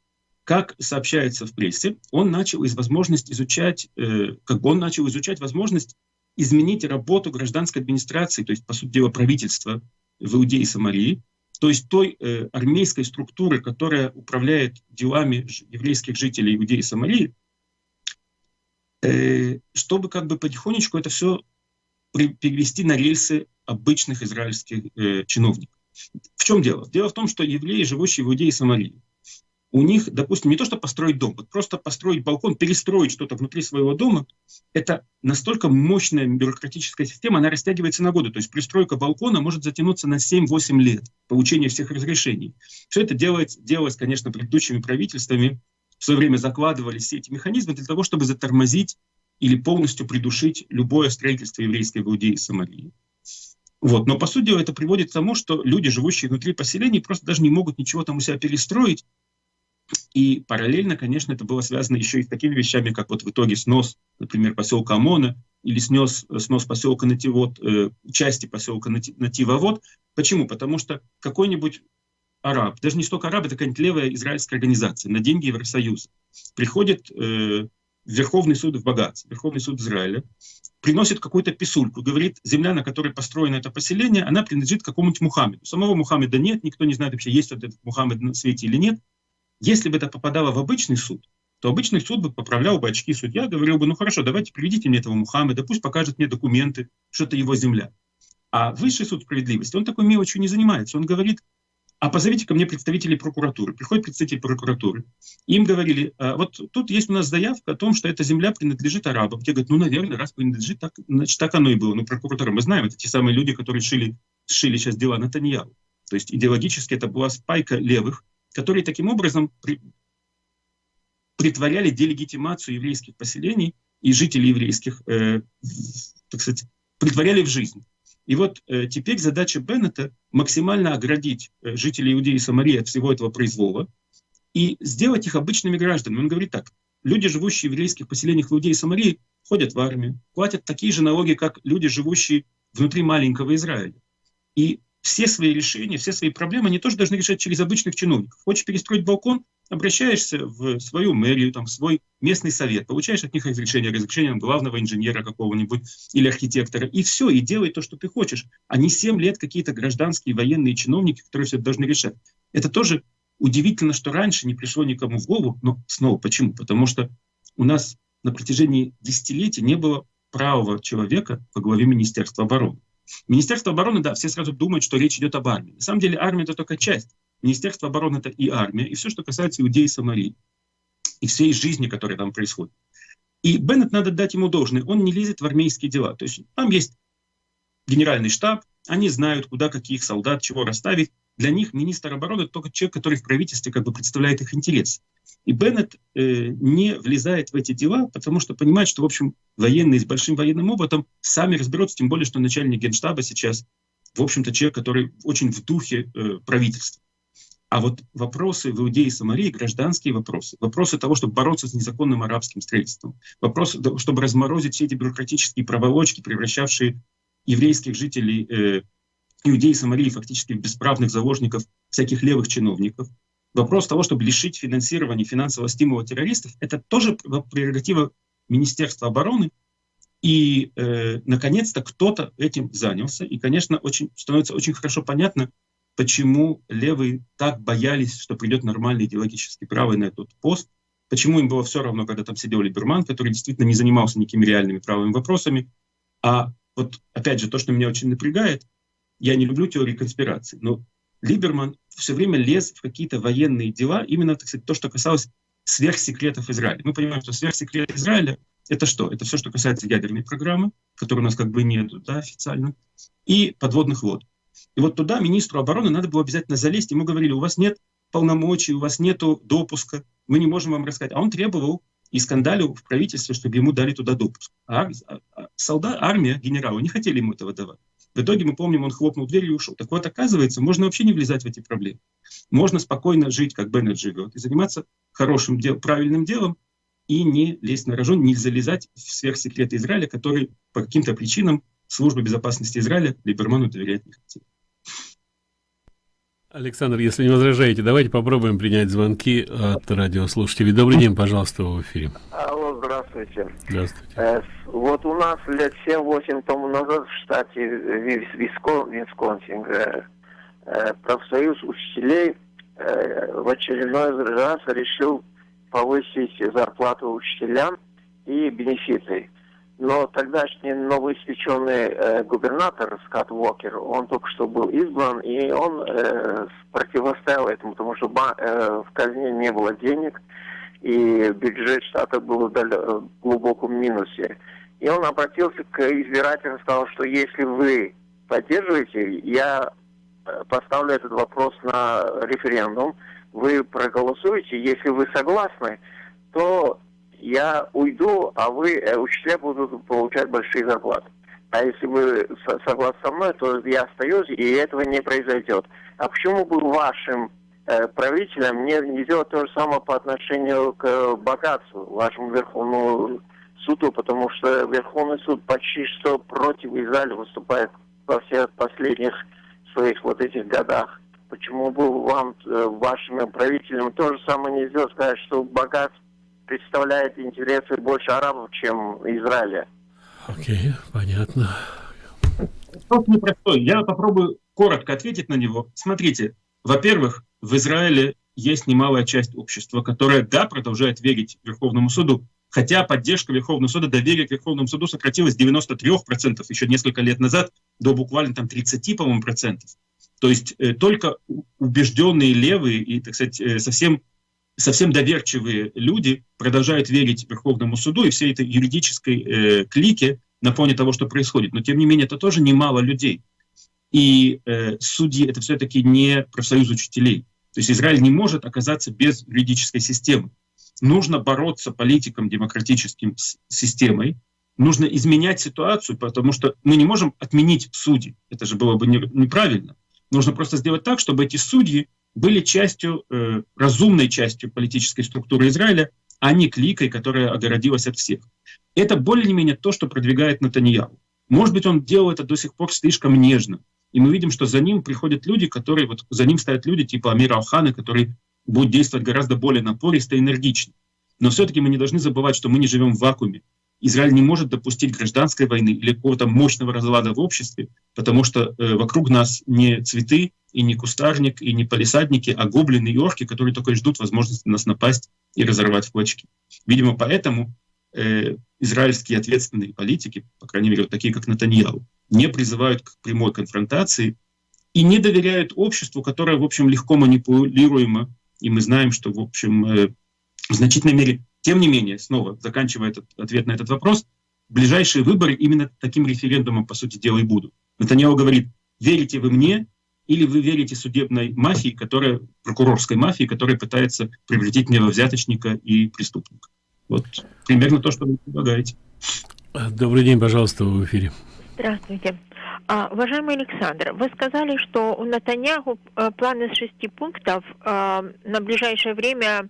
Как сообщается в прессе, он начал из возможность изучать, э, как он начал изучать возможность изменить работу гражданской администрации, то есть, по сути дела, правительства в Иудее и Самарии, то есть той э, армейской структуры, которая управляет делами еврейских жителей Иудеи и Самарии, э, чтобы как бы потихонечку это все перевести на рельсы обычных израильских э, чиновников. В чем дело? Дело в том, что евреи, живущие в Иудее и Самарии, у них, допустим, не то, что построить дом, вот просто построить балкон, перестроить что-то внутри своего дома, это настолько мощная бюрократическая система, она растягивается на годы. То есть пристройка балкона может затянуться на 7-8 лет, получение всех разрешений. Все это делается, делалось, конечно, предыдущими правительствами, в свое время закладывали все эти механизмы для того, чтобы затормозить или полностью придушить любое строительство еврейской в Иудее и Самарии. Вот. Но, по сути, это приводит к тому, что люди, живущие внутри поселений, просто даже не могут ничего там у себя перестроить, и параллельно, конечно, это было связано еще и с такими вещами, как вот в итоге снос, например, поселка Омона или снес, снос поселка Нативод, э, части поселка Нативовод. Почему? Потому что какой-нибудь араб, даже не столько араб, это какая-нибудь левая израильская организация на деньги Евросоюза, приходит э, в Верховный суд в Багац, Верховный суд Израиля, приносит какую-то писульку, говорит, земля, на которой построено это поселение, она принадлежит какому-нибудь Мухаммеду. Самого Мухаммеда нет, никто не знает вообще, есть вот этот Мухаммед на свете или нет. Если бы это попадало в обычный суд, то обычный суд бы поправлял бы очки судья, говорил бы, ну хорошо, давайте приведите мне этого Мухаммеда, пусть покажет мне документы, что это его земля. А высший суд справедливости, он такой мелочью не занимается. Он говорит, а позовите ко мне представителей прокуратуры. Приходит представитель прокуратуры. Им говорили, «А вот тут есть у нас заявка о том, что эта земля принадлежит арабам. Те говорят, ну, наверное, раз принадлежит, так, значит, так оно и было. Ну, прокуратура, мы знаем, это те самые люди, которые шили, шили сейчас дела Натаньяу. То есть идеологически это была спайка левых, которые таким образом при, притворяли делегитимацию еврейских поселений и жителей еврейских, э, так сказать, притворяли в жизнь. И вот э, теперь задача Беннета максимально оградить э, жителей Иудеи и Самарии от всего этого произвола и сделать их обычными гражданами. Он говорит так, люди, живущие в еврейских поселениях Иудеи и Самарии, ходят в армию, платят такие же налоги, как люди, живущие внутри маленького Израиля. И все свои решения, все свои проблемы они тоже должны решать через обычных чиновников. Хочешь перестроить балкон, обращаешься в свою мэрию, там, в свой местный совет, получаешь от них разрешение, разрешение главного инженера какого-нибудь или архитектора, и все, и делай то, что ты хочешь. А не 7 лет какие-то гражданские военные чиновники, которые все это должны решать. Это тоже удивительно, что раньше не пришло никому в голову, но снова почему? Потому что у нас на протяжении десятилетий не было правого человека во главе Министерства обороны. Министерство обороны, да, все сразу думают, что речь идет об армии. На самом деле армия — это только часть. Министерство обороны — это и армия, и все, что касается иудеи и Самарии, и всей жизни, которая там происходит. И Беннет, надо дать ему должное, он не лезет в армейские дела. То есть там есть генеральный штаб, они знают, куда каких солдат, чего расставить. Для них министр обороны только человек, который в правительстве как бы представляет их интерес. И Беннет э, не влезает в эти дела, потому что понимает, что, в общем, военные с большим военным опытом сами разберутся, тем более, что начальник генштаба сейчас, в общем-то, человек, который очень в духе э, правительства. А вот вопросы в Иудее и Самарии, гражданские вопросы, вопросы того, чтобы бороться с незаконным арабским строительством, вопросы, чтобы разморозить все эти бюрократические проволочки, превращавшие еврейских жителей э, Иудеи Самарии фактически бесправных заложников всяких левых чиновников. Вопрос того, чтобы лишить финансирования, финансового стимула террористов, это тоже прерогатива Министерства обороны. И, э, наконец-то, кто-то этим занялся. И, конечно, очень, становится очень хорошо понятно, почему левые так боялись, что придет нормальный идеологический правый на этот пост, почему им было все равно, когда там сидел Либерман, который действительно не занимался никакими реальными правыми вопросами. А вот, опять же, то, что меня очень напрягает, я не люблю теории конспирации, но Либерман все время лез в какие-то военные дела, именно, так сказать, то, что касалось сверхсекретов Израиля. Мы понимаем, что сверхсекрет Израиля — это что? Это все, что касается ядерной программы, которой у нас как бы нет да, официально, и подводных вод. И вот туда министру обороны надо было обязательно залезть. Ему говорили, у вас нет полномочий, у вас нет допуска, мы не можем вам рассказать. А он требовал и скандалил в правительстве, чтобы ему дали туда допуск. А, а, а солдат, армия, генералы не хотели ему этого давать. В итоге, мы помним, он хлопнул дверью и ушел. Так вот, оказывается, можно вообще не влезать в эти проблемы. Можно спокойно жить, как Беннет живет, и заниматься хорошим, дел, правильным делом, и не лезть на рожон, не залезать в сверхсекреты Израиля, который по каким-то причинам служба безопасности Израиля Либерману доверять не хотела. Александр, если не возражаете, давайте попробуем принять звонки от радиослушателей. Добрый день, пожалуйста, в эфире. Алло, здравствуйте. Здравствуйте. Э, вот у нас лет 7-8 тому назад в штате Вискон, Висконсин э, э, профсоюз учителей э, в очередной раз решил повысить зарплату учителям и бенефиты. Но тогдашний новоиспеченный э, губернатор Скотт Уокер, он только что был избран, и он э, противостоял этому, потому что э, в казне не было денег, и бюджет штата был в глубоком минусе. И он обратился к избирателям и сказал, что если вы поддерживаете, я э, поставлю этот вопрос на референдум, вы проголосуете, если вы согласны, то я уйду, а вы, э, учителя, будут получать большие зарплаты. А если вы согласны со мной, то я остаюсь, и этого не произойдет. А почему бы вашим правителям не, не сделать то же самое по отношению к богатству, вашему Верховному суду, потому что Верховный суд почти что против Израиля выступает во всех последних своих вот этих годах. почему бы вам, э, вашим правителям, то же самое нельзя сказать, что Багаз представляет интересы больше арабов, чем Израиля? Окей, okay, понятно. Вопрос непростой. Я попробую коротко ответить на него. Смотрите, во-первых, в Израиле есть немалая часть общества, которая, да, продолжает верить Верховному суду, хотя поддержка Верховного суда, доверие к Верховному суду сократилось с 93% еще несколько лет назад до буквально там 30, по-моему, процентов. То есть э, только убежденные левые и, так сказать, э, совсем, совсем доверчивые люди продолжают верить Верховному суду и всей этой юридической э, клике на фоне того, что происходит. Но, тем не менее, это тоже немало людей. И э, судьи — это все-таки не профсоюз учителей. То есть Израиль не может оказаться без юридической системы. Нужно бороться политикам демократическим с системой, нужно изменять ситуацию, потому что мы не можем отменить судьи. Это же было бы неправильно. Нужно просто сделать так, чтобы эти судьи были частью, э, разумной частью политической структуры Израиля, а не кликой, которая огородилась от всех. Это более-менее то, что продвигает Натаньяу. Может быть, он делал это до сих пор слишком нежно. И мы видим, что за ним приходят люди, которые, вот за ним стоят люди типа Амира Алхана, который будет действовать гораздо более напористо и энергично. Но все-таки мы не должны забывать, что мы не живем в вакууме. Израиль не может допустить гражданской войны или какого-то мощного разлада в обществе, потому что э, вокруг нас не цветы и не кустарник и не полисадники, а гоблины и орки, которые только и ждут возможности нас напасть и разорвать в клочки. Видимо, поэтому э, израильские ответственные политики, по крайней мере, вот такие как Натаньяу, не призывают к прямой конфронтации и не доверяют обществу, которое, в общем, легко манипулируемо. И мы знаем, что, в общем, э, в значительной мере, тем не менее, снова заканчивая этот ответ на этот вопрос, ближайшие выборы именно таким референдумом, по сути дела, и будут. Натаньяу говорит, верите вы мне, или вы верите судебной мафии, которая, прокурорской мафии, которая пытается превратить меня во взяточника и преступника. Вот примерно то, что вы предлагаете. Добрый день, пожалуйста, в эфире. Здравствуйте. А, уважаемый Александр, вы сказали, что у Натаньяху а, план из шести пунктов а, на ближайшее время,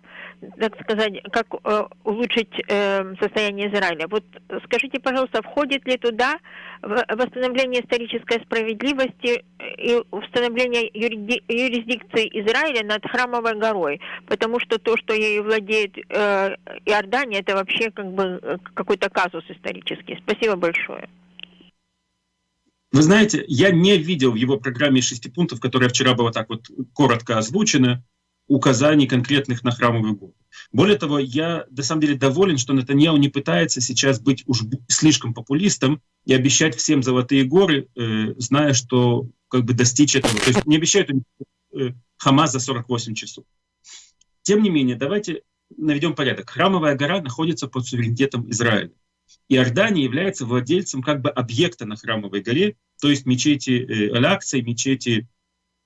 так сказать, как а, улучшить а, состояние Израиля. Вот скажите, пожалуйста, входит ли туда восстановление исторической справедливости и установление юриди юрисдикции Израиля над Храмовой горой? Потому что то, что ею владеет э, Иордания, это вообще как бы э, какой-то казус исторический. Спасибо большое. Вы знаете, я не видел в его программе шести пунктов, которая вчера была так вот коротко озвучена, указаний конкретных на храмовый год. Более того, я на самом деле доволен, что Натаньяу не пытается сейчас быть уж слишком популистом и обещать всем золотые горы, э, зная, что как бы достичь этого. То есть не обещают э, Хамас за 48 часов. Тем не менее, давайте наведем порядок. Храмовая гора находится под суверенитетом Израиля. Иордания является владельцем как бы объекта на Храмовой горе, то есть мечети э, Аль-Акса, мечети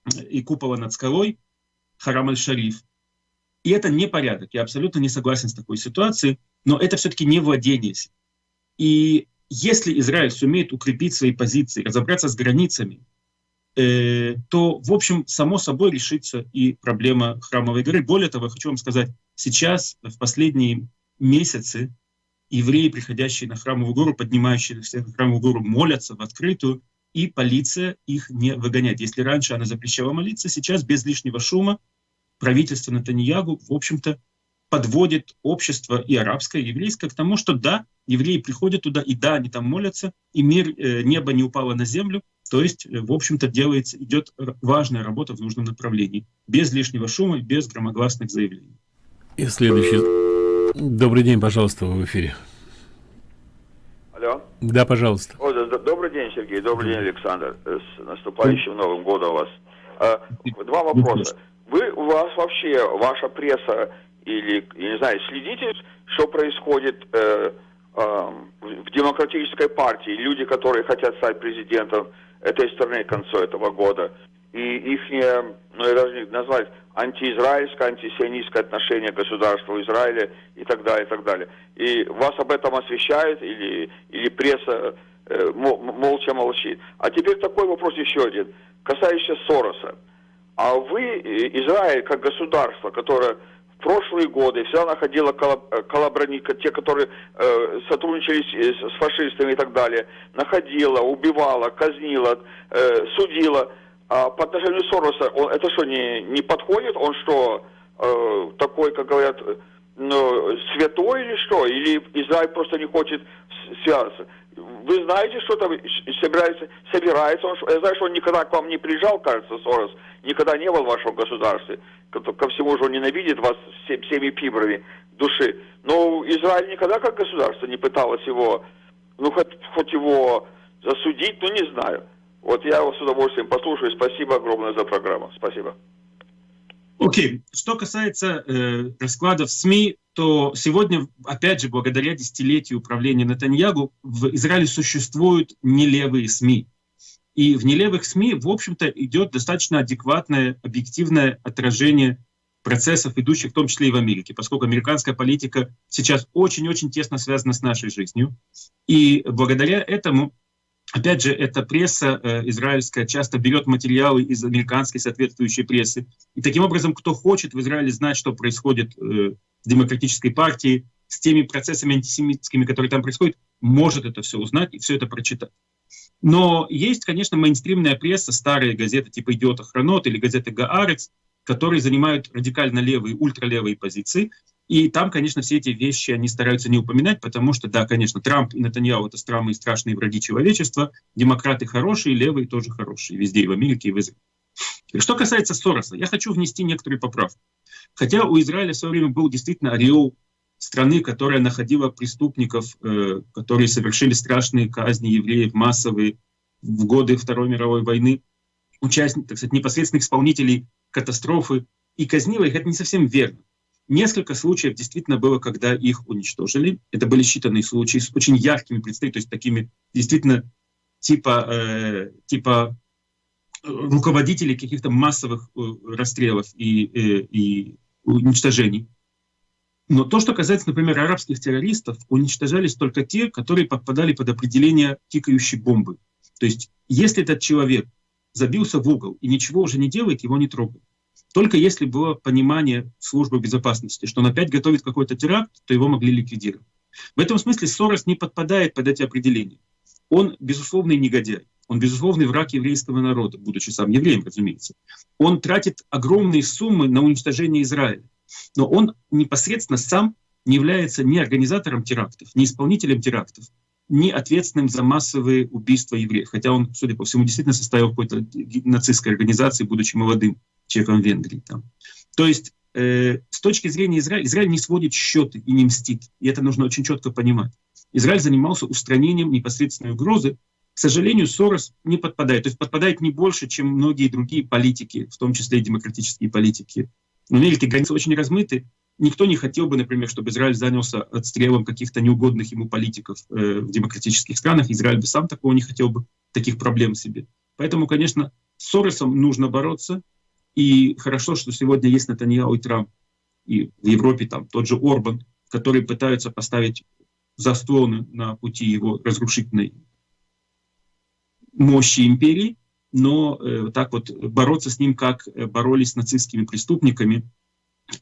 э, и купола над скалой, Харам Аль-Шариф. И это не порядок. Я абсолютно не согласен с такой ситуацией, но это все-таки не владение. И если Израиль сумеет укрепить свои позиции, разобраться с границами, э, то, в общем, само собой решится и проблема Храмовой горы. Более того, хочу вам сказать, сейчас, в последние месяцы, евреи, приходящие на храмовую гору, поднимающиеся на храмовую гору, молятся в открытую, и полиция их не выгоняет. Если раньше она запрещала молиться, сейчас без лишнего шума правительство Натаньягу, в общем-то, подводит общество и арабское, и еврейское к тому, что да, евреи приходят туда, и да, они там молятся, и мир, э, небо не упало на землю, то есть, э, в общем-то, делается, идет важная работа в нужном направлении, без лишнего шума, без громогласных заявлений. И следующий Добрый день, пожалуйста, в эфире. Алло. Да, пожалуйста. О, да, добрый день, Сергей. Добрый день, Александр. С наступающим Новым годом вас. А, два вопроса. Вы, у вас вообще, ваша пресса или, я не знаю, следите, что происходит э, э, в демократической партии? Люди, которые хотят стать президентом этой страны к концу этого года. И их, ну, я даже не назвать, антиизраильское, антисионистское отношение к государству Израиля и так далее, и так далее. И вас об этом освещают или, или пресса э, молча молчит. А теперь такой вопрос еще один, касающийся Сороса. А вы, э, Израиль, как государство, которое в прошлые годы всегда находило коллабораника, те, которые э, сотрудничали с, с фашистами и так далее, находила, убивала, казнила, э, судила – А по отношению Сороса, он, это что, не, не подходит? Он что, э, такой, как говорят, ну, святой или что? Или Израиль просто не хочет связаться? Вы знаете, что там собирается, собирается он? Я знаю, что он никогда к вам не приезжал, кажется, Сорос, никогда не был в вашем государстве. Ко, ко всему же он ненавидит вас всем, всеми фибрами души. Но Израиль никогда как государство не пыталось его, ну, хоть, хоть его засудить, ну, не знаю. Вот я вас с удовольствием послушаю. Спасибо огромное за программу. Спасибо. Окей. Okay. Что касается э, раскладов СМИ, то сегодня, опять же, благодаря десятилетию управления Натаньягу, в Израиле существуют нелевые СМИ. И в нелевых СМИ, в общем-то, идет достаточно адекватное, объективное отражение процессов, идущих в том числе и в Америке, поскольку американская политика сейчас очень-очень тесно связана с нашей жизнью. И благодаря этому Опять же, эта пресса э, израильская часто берет материалы из американской соответствующей прессы. И таким образом, кто хочет в Израиле знать, что происходит э, в демократической партии, с теми процессами антисемитскими, которые там происходят, может это все узнать и все это прочитать. Но есть, конечно, мейнстримная пресса, старые газеты типа «Идиота Хронот» или газеты «Гаарец», которые занимают радикально левые, ультралевые позиции, и там, конечно, все эти вещи они стараются не упоминать, потому что, да, конечно, Трамп и Натаньяу — это самые страшные враги человечества, демократы хорошие, левые тоже хорошие, везде, и в Америке, и в Израиле. Что касается Сороса, я хочу внести некоторые поправки. Хотя у Израиля в свое время был действительно ореол страны, которая находила преступников, э, которые совершили страшные казни евреев, массовые, в годы Второй мировой войны, участников, так сказать, непосредственных исполнителей катастрофы, и казнила их, это не совсем верно. Несколько случаев действительно было, когда их уничтожили. Это были считанные случаи с очень яркими представителями, то есть такими действительно типа, э, типа э, руководителей каких-то массовых э, расстрелов и, э, и уничтожений. Но то, что касается, например, арабских террористов, уничтожались только те, которые подпадали под определение тикающей бомбы. То есть, если этот человек забился в угол и ничего уже не делает, его не трогают. Только если было понимание службы безопасности, что он опять готовит какой-то теракт, то его могли ликвидировать. В этом смысле Сорос не подпадает под эти определения. Он безусловный негодяй. Он безусловный враг еврейского народа, будучи сам евреем, разумеется. Он тратит огромные суммы на уничтожение Израиля. Но он непосредственно сам не является ни организатором терактов, ни исполнителем терактов, ни ответственным за массовые убийства евреев. Хотя он, судя по всему, действительно состоял в какой-то нацистской организации, будучи молодым человеком Венгрии. Там. То есть э, с точки зрения Израиля, Израиль не сводит счеты и не мстит. И это нужно очень четко понимать. Израиль занимался устранением непосредственной угрозы. К сожалению, Сорос не подпадает. То есть подпадает не больше, чем многие другие политики, в том числе и демократические политики. В Америке границы очень размыты. Никто не хотел бы, например, чтобы Израиль занялся отстрелом каких-то неугодных ему политиков э, в демократических странах. Израиль бы сам такого не хотел бы, таких проблем себе. Поэтому, конечно, с Соросом нужно бороться. И хорошо, что сегодня есть Натаньяу и Трамп, и в Европе там тот же Орбан, которые пытаются поставить заслоны на пути его разрушительной мощи империи, но э, так вот бороться с ним, как э, боролись с нацистскими преступниками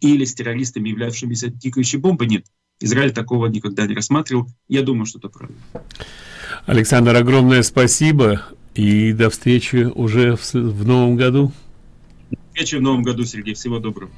или с террористами, являвшимися тикающей бомбой, нет. Израиль такого никогда не рассматривал. Я думаю, что это правильно. Александр, огромное спасибо и до встречи уже в, в новом году встречи в новом году, Сергей. Всего доброго.